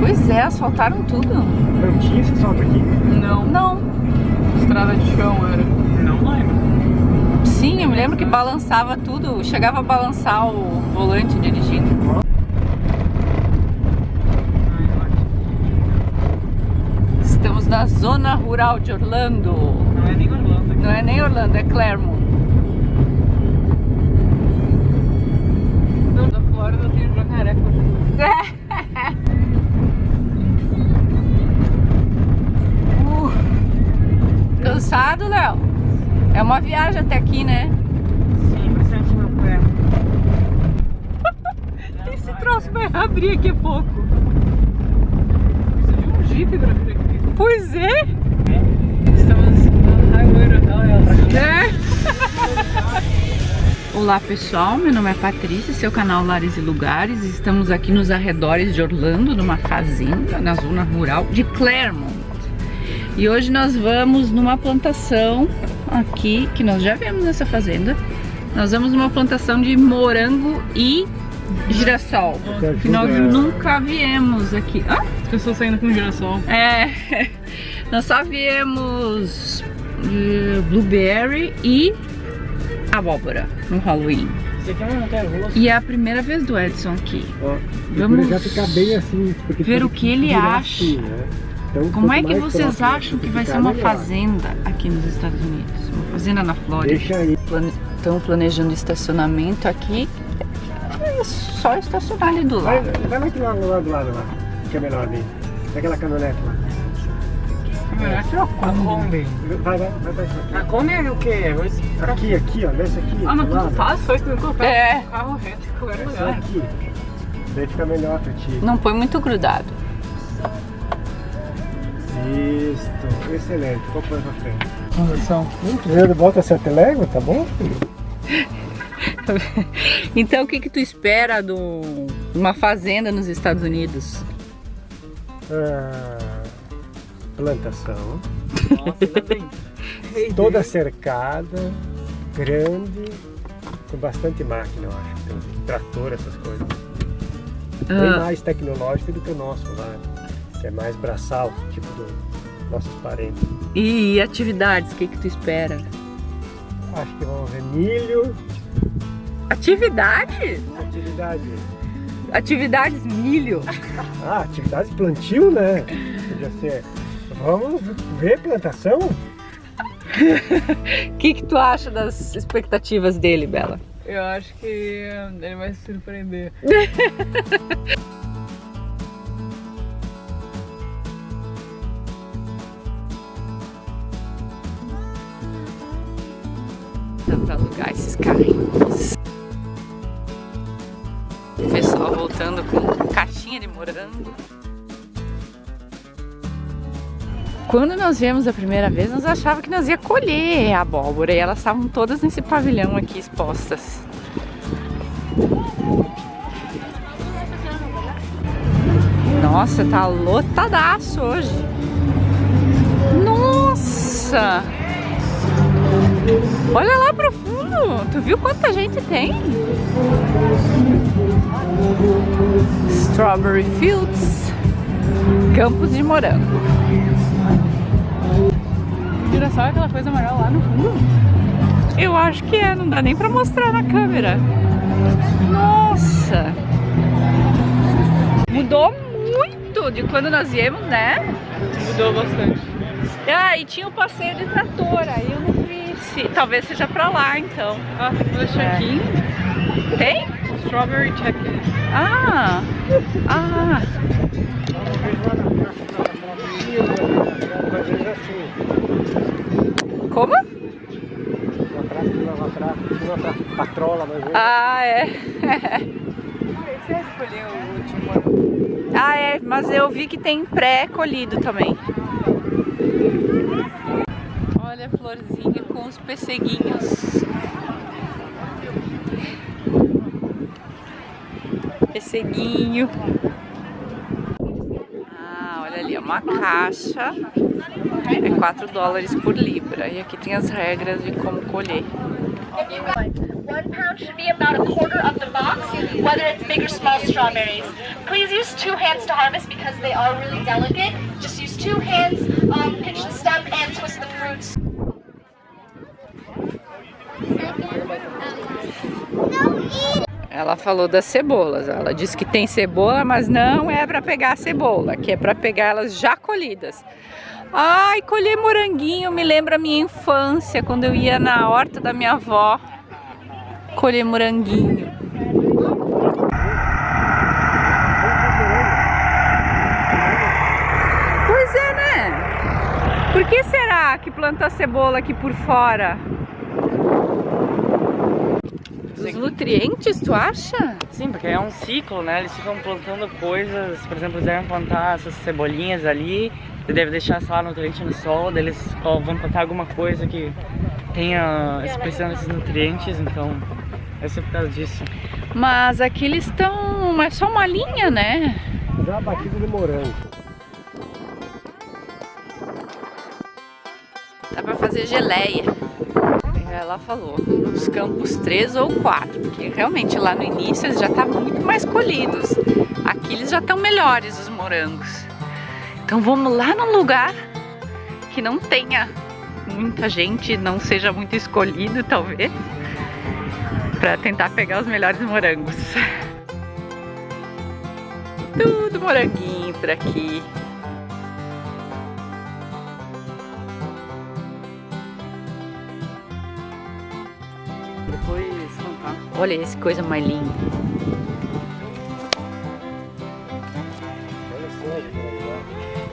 Pois é, asfaltaram tudo. Não tinha esse asfalto aqui? Não, Não. estrada de chão era. Não lembro. Sim, eu me lembro que balançava tudo. Chegava a balançar o volante dirigindo. Estamos na zona rural de Orlando. Não é nem Orlando aqui. Não é nem Orlando, é Claremont. Uma viagem até aqui, né? Sim, pra sente meu pé. Esse troço vai abrir aqui a pouco. Precisa de um jeep pra vir aqui. Pois é. Estamos na Highway Royal. É. Olá pessoal, meu nome é Patrícia, seu canal Lares e Lugares. Estamos aqui nos arredores de Orlando, numa fazenda na zona rural de Claremont. E hoje nós vamos numa plantação aqui, que nós já vemos nessa fazenda. Nós vamos numa plantação de morango e girassol, que nós nunca viemos aqui. Ah, As pessoas saindo com girassol. é, nós só viemos eh, blueberry e abóbora no Halloween. Isso aqui é uma montanha russa. E é a primeira vez do Edson aqui. Ó, Vamos já ficar bem assim, ver o que ele acha. assim, né? Então, Como é que mais vocês acham que vai ser uma melhor. fazenda aqui nos Estados Unidos? Uma fazenda na Flórida. Deixa aí. Estão planejando estacionamento aqui. É só estacionar ali do Vai, lado. vai lá que lá do lado, do lado lá, que é melhor ali. Aquela caminhonete lá. Caminhonete é uma Kombi. Vai, vai, vai, vai. A Kombi é o quê? Aqui, aqui, ó, nessa aqui. Ah, mas tudo fácil, só isso que eu colocar É. o carro reto era Essa melhor. aqui. Daí fica melhor pra ti. Não põe muito grudado. Isto, excelente. Qual foi pra frente? Conversão. Hum, primeiro bota sete légua, tá bom? Então o que que tu espera de um- uma fazenda nos Estados Unidos? Ah, plantação. Nossa, bem. Toda cercada, grande, com bastante máquina, eu acho. Tem trator, essas coisas. Bem Ah, mais tecnológico do que o nosso lá, que é mais braçal, tipo dos nossos parentes. e atividades, o que que tu espera? Acho que vão ver milho, Atividade? atividade. Atividades milho. Ah, atividade de plantio, né? Podia ser. Vamos ver plantação? O que que tu acha das expectativas dele, Bela? Eu acho que ele vai se surpreender. Pra alugar esses carrinhos. O pessoal voltando com caixinha de morango. Quando nós viemos a primeira vez, nós achávamos que nós ia colher a abóbora e elas estavam todas nesse pavilhão aqui expostas. Nossa, tá lotadaço hoje. Nossa! Olha lá pro fundo. Tu viu quanta gente tem? Strawberry Fields. Campos de morango. Girassol é aquela coisa amarela lá no fundo. Eu acho que é, não dá nem pra mostrar na câmera. Nossa! Mudou muito de quando nós viemos, né? Mudou bastante. Ah, e tinha o passeio de trator, aí eu não se... Talvez seja pra lá, então. Ah, tem que fazer check-in. Tem? Strawberry check-in. Ah! Ah! Como? Patrola, mas. Ah, é. Você escolheu o último. ah, é, mas eu vi que tem pré-colhido também. Florzinha com os pesseguinhos. Pesseguinho. Ah, olha ali, é uma caixa. É 4 dólares por libra. E aqui tem as regras de como colher. one pound should be about a quarter of the box, whether it's big or small strawberries. Please use two hands to harvest because they are really delicate. Just use two hands, um, pinch the stem, and twist the fruits. Ela falou das cebolas. Ela disse que tem cebola, mas não é para pegar a cebola, que é para pegar elas já colhidas. Ai, colher moranguinho me lembra a minha infância, quando eu ia na horta da minha avó colher moranguinho. Pois é, né? Por que será que planta cebola aqui por fora? Os nutrientes, tu acha? Sim, porque é um ciclo, né? Eles ficam plantando coisas, por exemplo, eles devem plantar essas cebolinhas ali, e deve deixar só nutriente no sol, daí eles ó, vão plantar alguma coisa que tenha expressão desses nutrientes, então é ser por causa disso. Mas aqui eles estão. Mas só uma linha, né? Fazer uma batida de morango. Dá pra fazer geleia. Ela falou, nos campos 3 ou 4, porque realmente lá no início eles já estavam muito mais colhidos. Aqui eles já estão melhores, os morangos. Então vamos lá num lugar que não tenha muita gente, não seja muito escolhido, talvez, para tentar pegar os melhores morangos. Tudo moranguinho por aqui. Depois plantar. Olha esse coisa mais linda.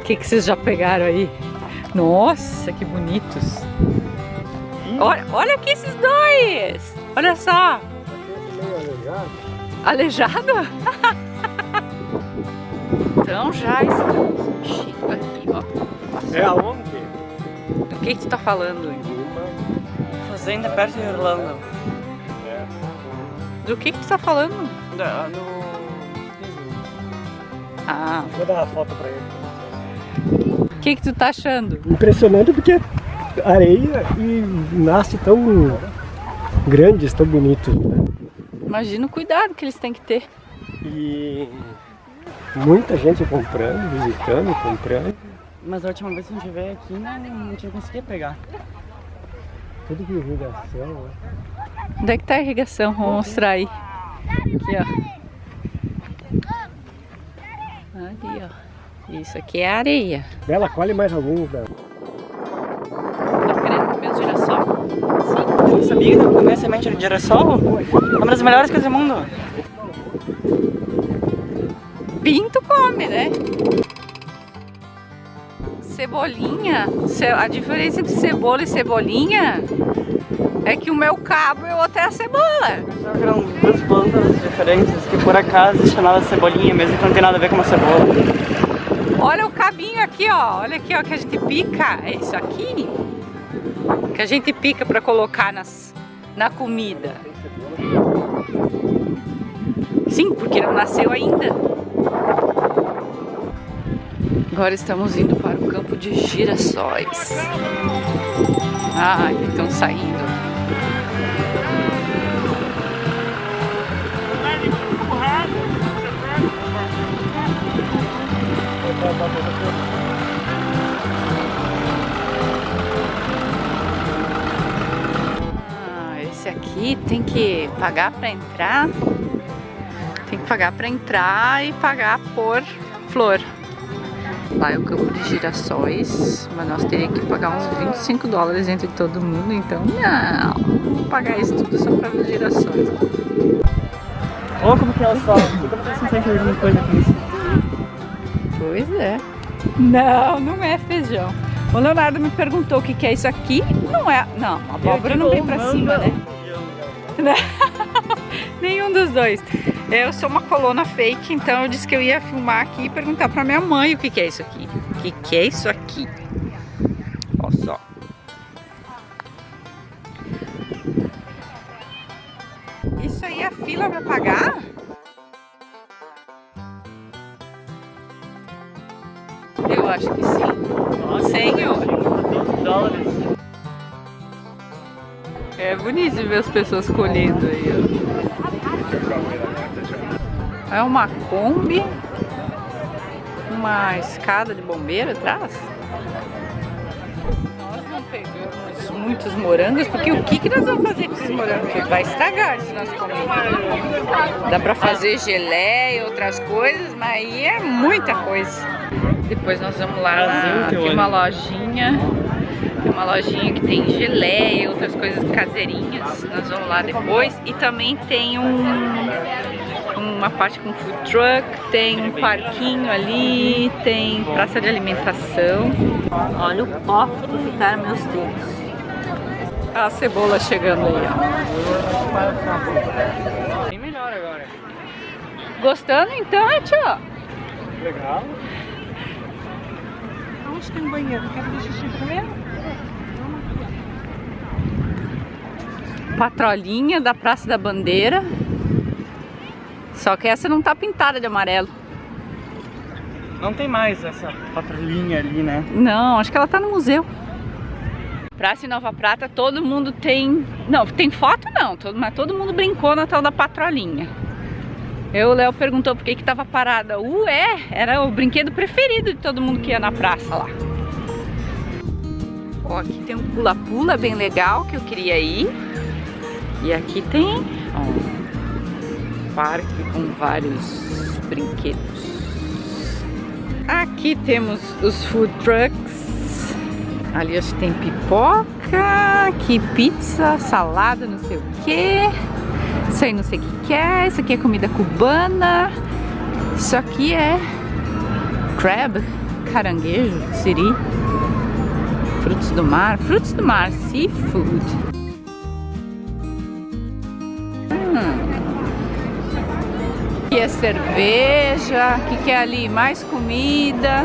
O que, que vocês já pegaram aí? Nossa, que bonitos. Olha, olha aqui esses dois. Olha só. Aleijado. Então já estamos aqui, ó. É aonde? Do que, que tu tá falando? Fazenda perto de Orlando. É. Do que, que tu tá falando? Da- no... Ah, Vou dar uma foto pra ele. o que, que tu tá achando? Impressionante porque é areia e nasce tão grandes, tão bonitos. Né? Imagina o cuidado que eles têm que ter. E muita gente comprando, visitando, comprando. Mas a última vez que a gente veio aqui não, não tinha conseguido pegar. Tudo de irrigação. Né? Onde é que tá a irrigação? Vou mostrar aí. Aqui, ó. Ali, ó. Isso aqui é areia. Bela, colhe mais alguns, Bela. Tá querendo comer os girassol? Sim. Você sabia que eu comer semente de girassol? É uma das melhores coisas do mundo. Pinto come, né? Cebolinha. Ce- A diferença entre cebola e cebolinha é que o meu cabo e o outro é a cebola. Eram duas plantas diferentes que por acaso chamava cebolinha, mesmo que não tem nada a ver com uma cebola. Olha o cabinho aqui, ó. Olha aqui, ó, que a gente pica. É isso aqui que a gente pica para colocar nas, na comida. Sim, porque não nasceu ainda. Agora estamos indo para o campo de girassóis. Ai, estão saindo. Ah, esse aqui tem que pagar para entrar. Tem que pagar para entrar e pagar por flor. Lá é o campo de girassóis, mas nós teríamos que pagar uns 25 dólares entre todo mundo, então não, vamos pagar isso tudo só para ver girassóis. Olha como que ela só. Fica pra você sentir alguma coisa com isso. Pois é. Não, não é feijão. O Leonardo me perguntou o que, que é isso aqui. Não é. Não, a abóbora não vem pra cima, né? Nenhum dos dois. Eu sou uma coluna fake, então eu disse que eu ia filmar aqui e perguntar pra minha mãe o que, que é isso aqui. O que, que é isso aqui? Olha só. Isso aí é fila pra pagar? Eu acho que sim. Senhor. 12 dólares. É bonito ver as pessoas colhendo aí, ó. É uma Kombi, uma escada de bombeiro atrás. Nós não pegamos muitos morangos, porque o que, que nós vamos fazer com esses morangos? Vai estragar se nós comermos. Dá pra fazer geleia e outras coisas, mas aí é muita coisa. Depois nós vamos lá tem uma lojinha tem uma lojinha que tem geleia e outras coisas caseirinhas. Nós vamos lá depois. E também tem um, uma parte com food truck, tem um parquinho ali, tem praça de alimentação. Olha o pó que ficaram meus dedos. A cebola chegando aí, ó. Bem melhor agora. Gostando então, é tio? Legal. Onde tem um banheiro? Quer fazer xixi primeiro? Patrolinha da Praça da Bandeira. Só que essa não tá pintada de amarelo. Não tem mais essa patrulhinha ali, né? Não, acho que ela tá no museu. Praça em Nova Prata, todo mundo tem... Não, tem foto não, todo, mas todo mundo brincou na tal da patrolinha. Eu, o Léo perguntou por que que tava parada. Ué, era o brinquedo preferido de todo mundo que ia na praça lá. Ó, aqui tem um pula-pula bem legal que eu queria ir. E aqui tem um parque com vários brinquedos. Aqui temos os food trucks. Ali acho que tem pipoca, aqui pizza, salada, não sei o que. Isso aí não sei o que, que é. Isso aqui é comida cubana. Isso aqui é crab, caranguejo, siri. Frutos do mar, frutos do mar, seafood. Aqui é cerveja, o que, que é ali? Mais comida.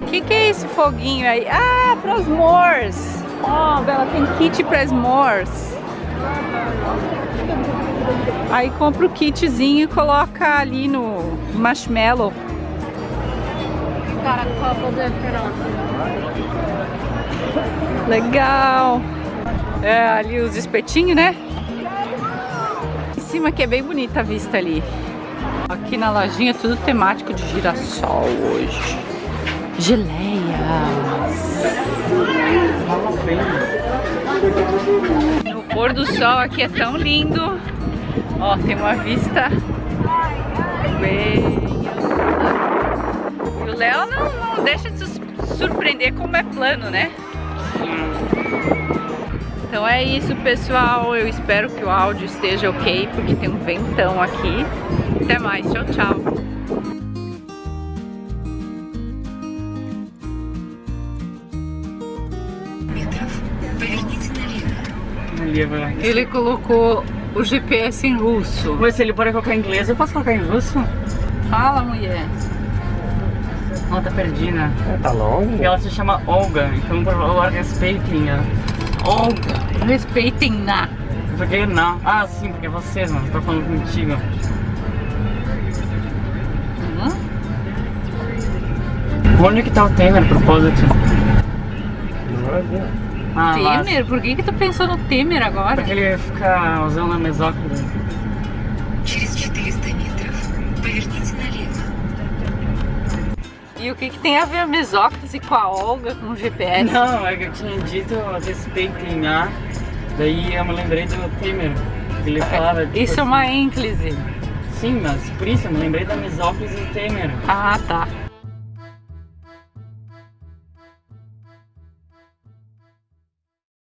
O que, que é esse foguinho aí? Ah, para os s'mores. Ó, oh, Bela, tem kit para s'mores. Aí compra o kitzinho e coloca ali no marshmallow. Legal. É, ali os espetinhos, né? Cima que é bem bonita a vista ali. Aqui na lojinha tudo temático de girassol hoje. Geleias. No pôr do sol aqui é tão lindo. Ó, tem uma vista bem... E o Léo não, não deixa de se surpreender como é plano, né? Então é isso, pessoal. Eu espero que o áudio esteja ok, porque tem um ventão aqui. Até mais. Tchau, tchau. Ele colocou o GPS em russo. Mas se ele pode colocar em inglês, eu posso colocar em russo? Fala, mulher. Ela tá perdida. É, tá longe? E ela se chama Olga, então por favor respeitem ela. Olga. Respeitem na. Porque não? Ah, sim, porque vocês, mano. Tô falando contigo. Uhum. Onde que tá o Temer, a propósito? Ah, Temer? Por que que tu pensou no Temer agora? Porque ele fica usando a mesóclise. E o que, que tem a ver a mesóclise com a Olga, com o GPS? Não, é que eu tinha dito respeitem a, daí eu me lembrei do Temer, que ele falava... Tipo, isso é uma ênclise. Sim, mas por isso eu me lembrei da mesóclise do Temer. Ah, tá.